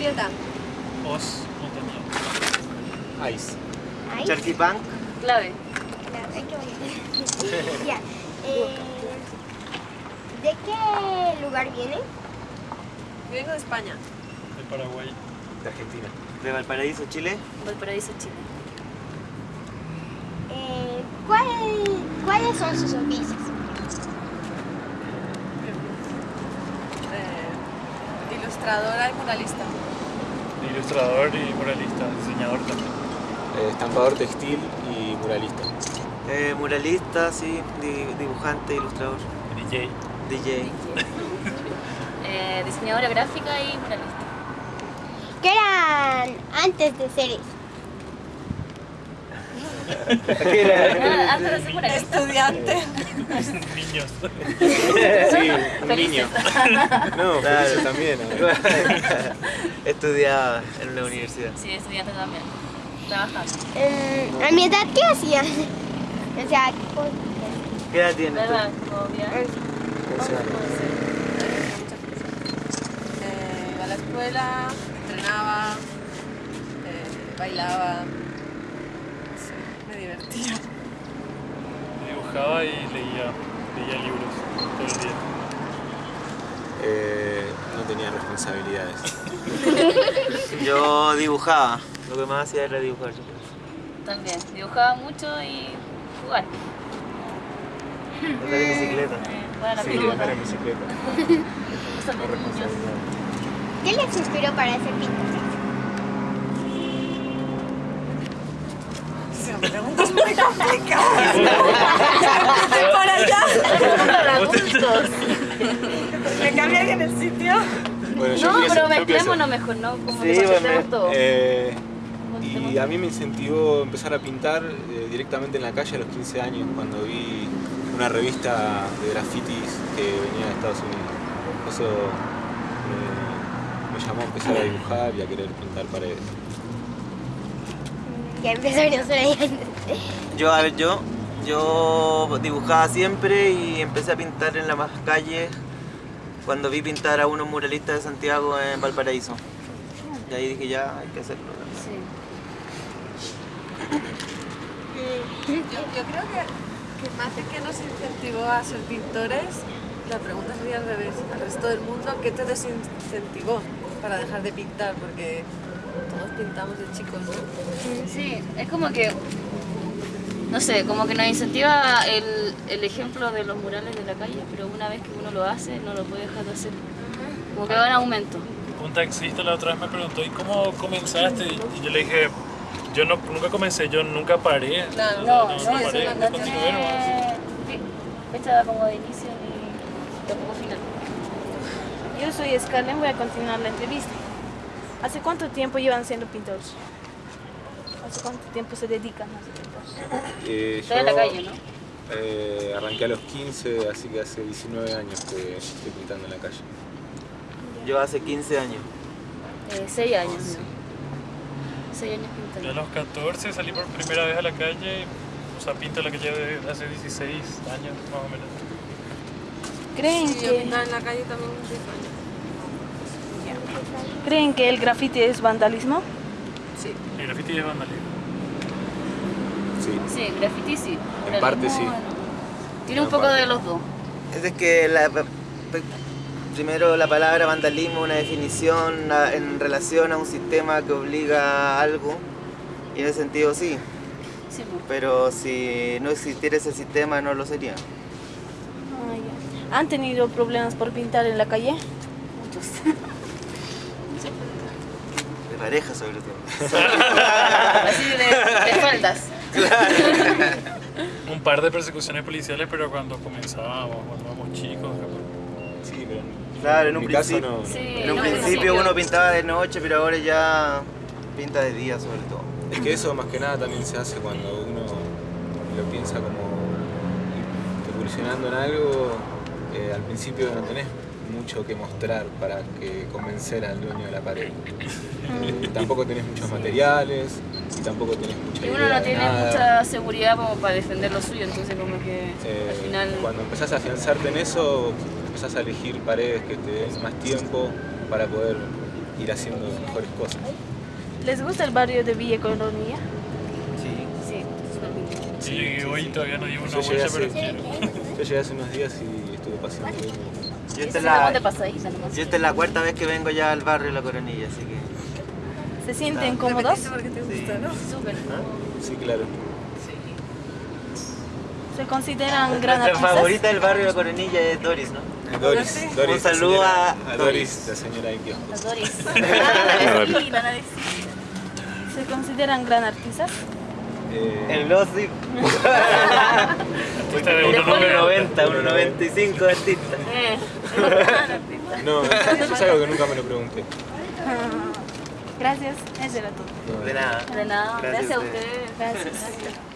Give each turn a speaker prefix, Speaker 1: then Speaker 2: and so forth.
Speaker 1: Julieta.
Speaker 2: Os montaña.
Speaker 3: Ice.
Speaker 4: Ahí.
Speaker 5: Charquipunk.
Speaker 6: Clave.
Speaker 4: Claro, hay que volver. ya. Eh, ¿De qué lugar viene?
Speaker 1: Vengo de España.
Speaker 2: De Paraguay.
Speaker 3: De Argentina.
Speaker 5: De Valparaíso, Chile.
Speaker 6: Valparaíso, Chile.
Speaker 4: Eh, ¿cuál- ¿Cuáles son sus oficios?
Speaker 1: Eh, ilustradora y muralista.
Speaker 2: Ilustrador y muralista, diseñador también.
Speaker 3: Eh, estampador textil y muralista.
Speaker 5: Eh, muralista, sí. di- dibujante, ilustrador.
Speaker 2: DJ.
Speaker 5: DJ.
Speaker 6: Eh, diseñadora gráfica y muralista.
Speaker 4: ¿Qué eran antes de ser eso?
Speaker 6: Ah, antes de ser muralista.
Speaker 1: Estudiante.
Speaker 2: Niños.
Speaker 3: Sí, un niño. No,
Speaker 5: Claro.
Speaker 3: también.
Speaker 5: Estudiaba en la universidad.
Speaker 6: Sí, estudiante también. Trabajando.
Speaker 4: Eh, a mi edad, ¿qué hacían? O sea, ¿qué-
Speaker 5: ¿Qué edad tienes?
Speaker 6: ¿Verdad?
Speaker 1: Eh, iba a la escuela, entrenaba, eh, bailaba. Sí, me divertía.
Speaker 2: Dibujaba y leía, leía libros todo el día.
Speaker 3: Eh, no tenía responsabilidades.
Speaker 5: Yo dibujaba. Lo que más hacía era dibujar.
Speaker 6: También. Dibujaba mucho y jugar.
Speaker 5: Andar en bicicleta.
Speaker 6: Eh,
Speaker 3: Sí, andar en bicicleta.
Speaker 4: ¿Qué les inspiró para?
Speaker 1: Sí, me preguntas muy complicadas. por allá. ¿Me cambia bien el sitio?
Speaker 3: Bueno, yo
Speaker 6: No, pero mezclémonos mejor, ¿no? Como
Speaker 5: Sí,
Speaker 6: que
Speaker 5: bueno,
Speaker 6: todo.
Speaker 3: Eh, y a mí me incentivó empezar a pintar eh, directamente en la calle a los 15 años, cuando vi una revista de grafitis que venía de Estados Unidos. Eso me, me llamó a empezar a dibujar y a querer pintar paredes.
Speaker 4: Ya por ahí.
Speaker 5: Yo, a ver, yo, yo dibujaba siempre y empecé a pintar en las más calles cuando vi pintar a unos muralistas de Santiago en Valparaíso. Y ahí dije, ya, hay que hacerlo.
Speaker 6: Sí.
Speaker 1: Yo, yo creo que, que más de que nos incentivó a ser pintores, la pregunta sería al revés. Al resto del mundo, ¿qué te desincentivó para dejar de pintar? Porque todos pintamos de chicos, ¿no?
Speaker 6: Sí, es como que, no sé, como que nos incentiva el, el ejemplo de los murales de la calle, pero una vez que uno lo hace, no lo puede dejar de hacer. Como que va en aumento.
Speaker 2: Un taxista la otra vez me preguntó, ¿y cómo comenzaste? Y yo le dije, yo no, nunca comencé, yo nunca paré.
Speaker 6: No,
Speaker 2: no,
Speaker 6: no,
Speaker 2: no
Speaker 6: eso
Speaker 2: paré,
Speaker 6: no,
Speaker 2: no
Speaker 6: no
Speaker 2: continué
Speaker 6: fecha como de inicio ni tampoco final.
Speaker 7: Yo soy Scarlett, voy a continuar la entrevista. ¿Hace cuánto tiempo llevan siendo pintores? ¿Hace cuánto tiempo se dedican a pintores?
Speaker 3: Eh,
Speaker 6: Está en la calle, ¿no?
Speaker 3: eh, arranqué a los 15, así que hace 19 años que estoy pintando en la calle.
Speaker 5: Yo hace 15 años.
Speaker 6: Eh, seis años, ¿no? Seis años
Speaker 2: Yo a
Speaker 6: pintando.
Speaker 2: los 14 salí por primera vez a la calle, o sea, pinto la calle de hace 16 años más o menos.
Speaker 7: ¿Creen,
Speaker 1: Sí, yo
Speaker 7: que,
Speaker 1: pintaba en la calle también un tiempo.
Speaker 7: ¿Creen que el grafiti es vandalismo?
Speaker 1: Sí.
Speaker 2: El graffiti es vandalismo.
Speaker 3: Sí.
Speaker 6: Sí, graffiti sí.
Speaker 3: En parte sí.
Speaker 6: bueno. Tiene un poco
Speaker 3: parte.
Speaker 6: de los dos.
Speaker 5: Es de que la, pe- primero la palabra vandalismo, una definición a- en relación a un sistema que obliga a algo, y en ese sentido sí,
Speaker 6: Sí, pues.
Speaker 5: pero si no existiera ese sistema no lo sería.
Speaker 7: Ah. ¿Han tenido problemas por pintar en la calle?
Speaker 6: muchos.
Speaker 5: De pareja sobre todo.
Speaker 6: Así de, de faldas.
Speaker 2: Un par de persecuciones policiales, pero cuando comenzábamos, cuando éramos chicos.
Speaker 3: Sí, pero
Speaker 5: Claro, en un principio-
Speaker 3: no.
Speaker 6: Sí,
Speaker 5: En un
Speaker 6: no,
Speaker 5: principio uno pintaba de noche, pero ahora ya pinta de día sobre todo.
Speaker 3: Es que eso más que nada también se hace cuando uno lo piensa como incursionando en algo, eh, al principio no tenés mucho que mostrar para que convencer al dueño de la pared. Eh, tampoco tenés muchos materiales y tampoco tenés mucha
Speaker 6: Y uno no tiene
Speaker 3: nada.
Speaker 6: mucha seguridad como para defender lo suyo, entonces como que
Speaker 3: Eh,
Speaker 6: al final...
Speaker 3: Cuando empezás a afianzarte en eso, empezás a elegir paredes que te den más tiempo para poder ir haciendo mejores cosas.
Speaker 7: ¿Les gusta el barrio de Villa Colonia?
Speaker 5: Sí.
Speaker 6: Sí.
Speaker 2: Sí, hoy todavía no llevo una
Speaker 3: Yo llegué,
Speaker 2: bolsa,
Speaker 3: hace,
Speaker 2: pero quiero.
Speaker 3: yo llegué hace unos días y estuve paseando bien.
Speaker 5: Yo esta, es la, yo esta es la cuarta vez que vengo ya al barrio La Coronilla, así que...
Speaker 7: ¿Se sienten cómodos?
Speaker 1: Repetiste porque te gusta, ¿no?
Speaker 6: Súper.
Speaker 3: Sí, claro.
Speaker 7: ¿Se consideran gran
Speaker 5: Nuestra
Speaker 7: artistas?
Speaker 5: favorita del barrio La Coronilla es Doris, ¿no?
Speaker 3: Doris, Doris,
Speaker 5: Un saludo a
Speaker 3: a
Speaker 5: Doris.
Speaker 3: La señora de kiosco.
Speaker 6: Las Doris.
Speaker 7: Sí, van a decir. ¿Se consideran gran artistas?
Speaker 3: Eh,
Speaker 5: El Glossy,
Speaker 2: Esta de
Speaker 6: Después
Speaker 2: 1.90.
Speaker 5: 1.90, 1.95 artista.
Speaker 6: Eh,
Speaker 3: no, eso es algo que nunca me lo pregunté.
Speaker 7: Gracias, eso era todo.
Speaker 5: De nada.
Speaker 6: de nada.
Speaker 5: Gracias
Speaker 6: Gracias
Speaker 5: a ustedes.
Speaker 6: ustedes.
Speaker 7: Gracias.